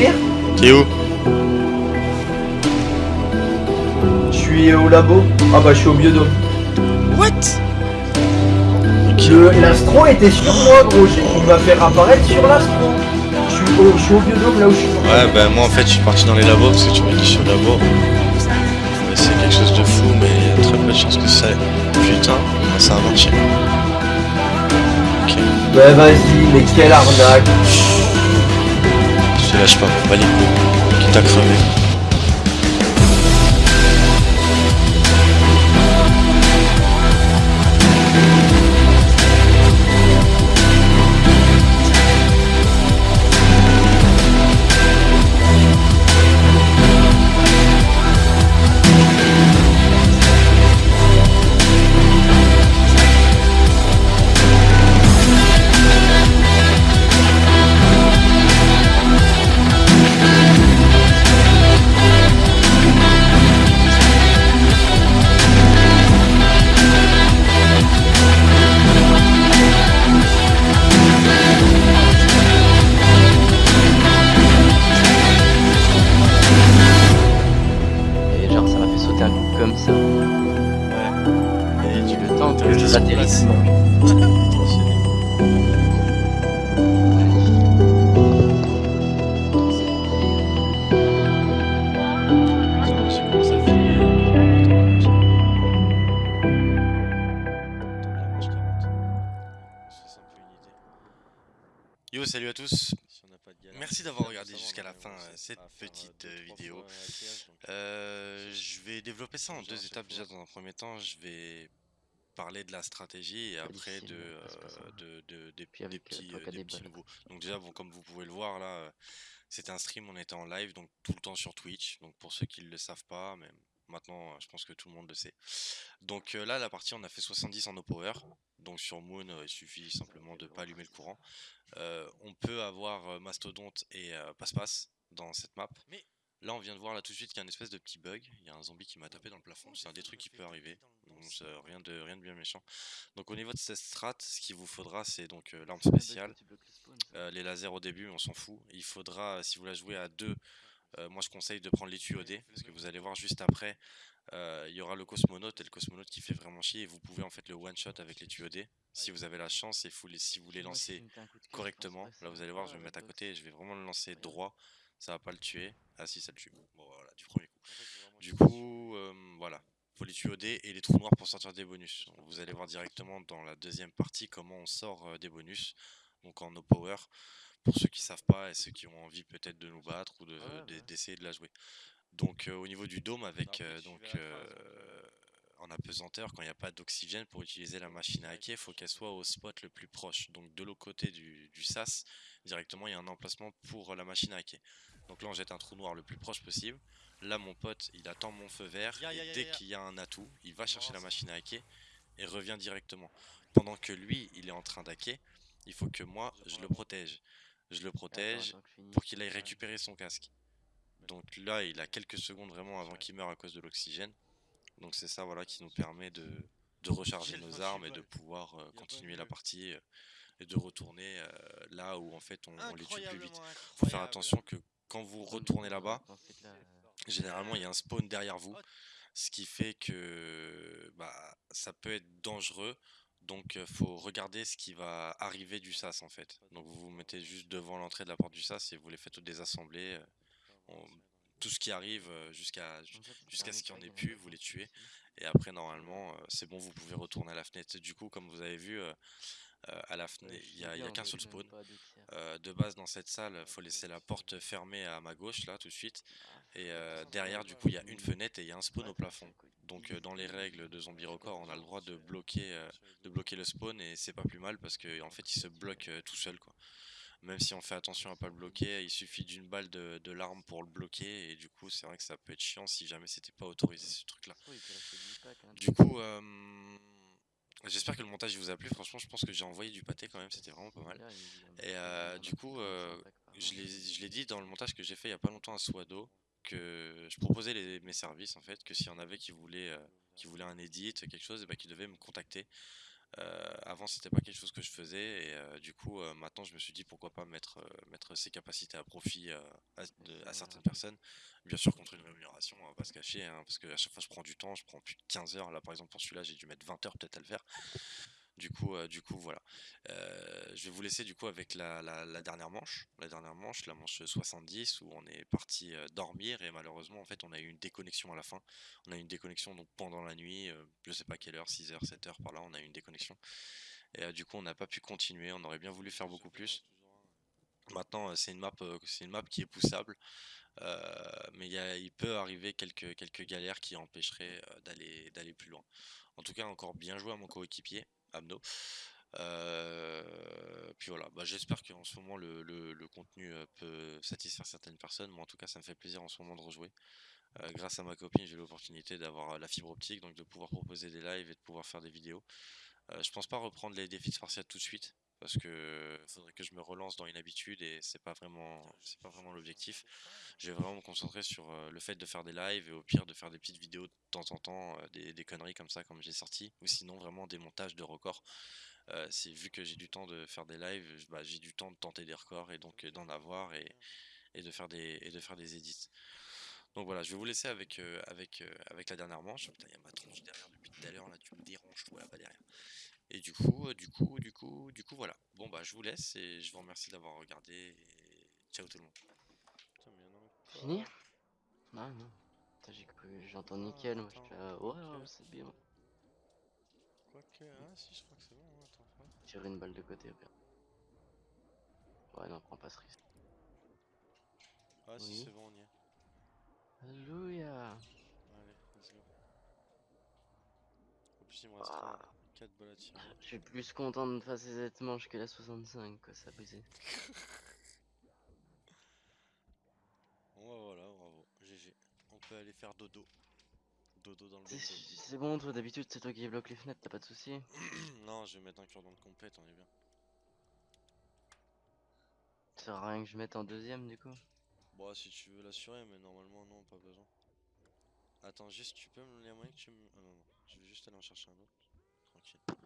mourir T'es où? Je suis au labo. Ah bah je suis au biodôme. What? Le- L'astro était sur moi gros, J'ai- il m'a fait apparaître sur l'astro. Je suis au, je suis au biodôme là où je suis. Ouais, bah moi en fait je suis parti dans les labos parce que tu m'as dit sur le labo. C'est quelque chose de fou, mais il y a très peu de chances que ça. Putain, ça a marché. Ok, Bah vas-y, mais quelle arnaque. Te lâche pas, coups. Quitte à crever. Que Yo, salut à tous. Merci d'avoir regardé jusqu'à la fin euh, cette petite euh, vidéo. Euh, je vais développer ça en deux étapes. Déjà, dans un premier temps, je vais parler de la stratégie et après de, euh, de, de- des, des euh, petits, euh, des petits nouveaux. Donc déjà, bon, comme vous pouvez le voir là, euh, c'était un stream, on était en live, donc tout le temps sur Twitch. Donc pour ceux qui ne le savent pas, mais maintenant, euh, je pense que tout le monde le sait. Donc euh, là, la partie, on a fait 70 en no power. Donc sur Moon, euh, il suffit simplement de pas allumer le courant. Euh, on peut avoir euh, Mastodonte et euh, Passe-Passe dans cette map. Mais là, on vient de voir là tout de suite qu'il y a une espèce de petit bug. Il y a un zombie qui m'a tapé dans le plafond. C'est un des trucs qui peut arriver. Donc rien de rien de bien méchant. Donc au niveau de cette strat, ce qu'il vous faudra, c'est donc euh, l'arme spéciale. Euh, les lasers au début, on s'en fout. Il faudra, euh, si vous la jouez à deux, moi je conseille de prendre les tuyaux D, parce que vous allez voir juste après, il y aura le cosmonaute et le cosmonaute qui fait vraiment chier. Et vous pouvez en fait le one shot avec les tuyaux D, si vous avez la chance et les, si vous les lancez correctement. Là vous allez voir, je vais me mettre à côté et je vais vraiment le lancer droit. Ça va pas le tuer. Ah si, ça le tue. Bon voilà, du premier coup. Du coup, euh, voilà. Faut les tuyaux D et les trous noirs pour sortir des bonus. Vous allez voir directement dans la deuxième partie comment on sort euh, des bonus. Donc en no power pour ceux qui savent pas et ceux qui ont envie peut-être de nous battre ou de- de- d'essayer de la jouer. Donc euh, au niveau du dôme avec euh, donc euh, en apesanteur quand il n'y a pas d'oxygène pour utiliser la machine à hacker, il faut qu'elle soit au spot le plus proche. Donc de l'autre côté du, du sas, directement il y a un emplacement pour la machine à hacker. Donc là on jette un trou noir le plus proche possible. Là mon pote il attend mon feu vert et dès qu'il y a un atout, il va chercher la machine à hacker et revient directement. Pendant que lui il est en train d'hacker, il faut que moi je le protège. Je le protège pour qu'il aille récupérer son casque. Donc là, il a quelques secondes vraiment avant qu'il meure à cause de l'oxygène. Donc c'est ça voilà qui nous permet de, de recharger nos armes et de pouvoir euh, continuer la partie euh, et de retourner euh, là où en fait on, on les tue plus vite. Faut faire attention que quand vous retournez là-bas, généralement il y a un spawn derrière vous, ce qui fait que bah, ça peut être dangereux. Donc euh, faut regarder ce qui va arriver du sas en fait. Donc vous vous mettez juste devant l'entrée de la porte du sas et vous les faites désassembler. euh, on- tout ce qui arrive euh, jusqu'à jusqu'à ce qu'il n'y en ait plus, vous les tuez. Et après, normalement, euh, c'est bon, vous pouvez retourner à la fenêtre. Du coup, comme vous avez vu, euh, à la fenêtre, il n'y a, qu'un seul spawn. Euh, de base, dans cette salle, il faut laisser la porte fermée à ma gauche, là, tout de suite. Et euh, derrière, du coup, il y a une fenêtre et il y a un spawn au plafond. Donc, euh, dans les règles de Zombie Record, on a le droit de bloquer, de bloquer le spawn et c'est pas plus mal parce qu'en en fait, il se bloque tout seul, quoi. Même si on fait attention à pas le bloquer, il suffit d'une balle de, de l'arme pour le bloquer et du coup, c'est vrai que ça peut être chiant si jamais c'était pas autorisé ce truc-là. Du coup, euh, j'espère que le montage vous a plu. Franchement, je pense que j'ai envoyé du pâté quand même, c'était vraiment pas mal. Et euh, du coup, euh, je l'ai je l'ai dit dans le montage que j'ai fait il y a pas longtemps à Swado que je proposais les- mes services en fait, que s'il y en avait qui voulaient, euh, qui voulaient un edit, quelque chose, et bah, qui devaient me contacter. Euh, avant, c'était pas quelque chose que je faisais et euh, du coup, euh, maintenant, je me suis dit pourquoi pas mettre, mettre ces capacités à profit à, de- à certaines personnes. Bien sûr, contre une rémunération, on va pas se cacher, hein, parce qu'à chaque fois, je prends du temps, je prends plus de 15 heures. Là, par exemple, pour celui-là, j'ai dû mettre 20 heures peut-être à le faire. Du coup, euh, du coup, voilà. Euh, je vais vous laisser du coup avec la, dernière manche, la dernière manche, la manche 70 où on est parti euh, dormir et malheureusement en fait on a eu une déconnexion à la fin. On a eu une déconnexion pendant la nuit, je sais pas quelle heure, 6h, 7h par là, on a eu une déconnexion. Et du coup on n'a pas pu continuer, on aurait bien voulu faire beaucoup plus. Maintenant c'est une map, qui est poussable, mais il y a- il peut arriver quelques, galères qui empêcheraient d'aller plus loin. En tout cas encore bien joué à mon coéquipier, Amno. Euh, puis voilà, bah, j'espère qu'en ce moment le, contenu euh, peut satisfaire certaines personnes. Moi en tout cas ça me fait plaisir en ce moment de rejouer. Euh, grâce à ma copine j'ai l'opportunité d'avoir la fibre optique, donc de pouvoir proposer des lives et de pouvoir faire des vidéos. Euh, je pense pas reprendre les défis de Spartiate tout de suite parce que faudrait que je me relance dans une habitude et c'est pas vraiment c'est pas vraiment l'objectif. Je vais vraiment me concentrer sur euh, le fait de faire des lives et au pire de faire des petites vidéos de temps en temps, euh, des, conneries comme ça comme j'ai sorti ou sinon vraiment des montages de records. Euh, c'est vu que j'ai du temps de faire des lives, bah, j'ai du temps de tenter des records et donc d'en avoir et, de faire des et de faire des edits. Donc voilà, je vais vous laisser avec avec avec la dernière manche. Putain, il y a ma tronche derrière depuis tout à l'heure là, tu me déranges toi là-bas derrière. Et du coup, euh, du coup, du coup, du coup voilà. Bon bah je vous laisse et je vous remercie d'avoir regardé et ciao tout le monde. Putain, mais y en a encore. Fini Non, non. Putain, j'ai cru, j'entends nickel, moi je attends, fais, ah, ouais, ok. ouais, c'est bien. Quoique, ah si, je crois que c'est bon. hein, Attends, ouais. Tirer une balle de côté, pire. Ouais, non, prends pas ce risque. Ah si, Oui. c'est bon, on y est. Alléluia Allez, let's go. En plus, il me reste Ah. 4 balles à tirer. Je suis plus content de passer cette manche que la 65, quoi, ça a brisé. Bon bah voilà, bravo, GG. On peut aller faire dodo. Dodo dans le C'est- bon, toi d'habitude c'est toi qui bloque les fenêtres, t'as pas de soucis non, je vais mettre un cure-dent de compète, on est bien. Ça sert à rien que je mette en deuxième du coup Bon, si tu veux l'assurer, mais normalement, non, pas besoin. Attends, juste, tu peux me les moyens que tu me. Ah non, non, je vais juste aller en chercher un autre. function.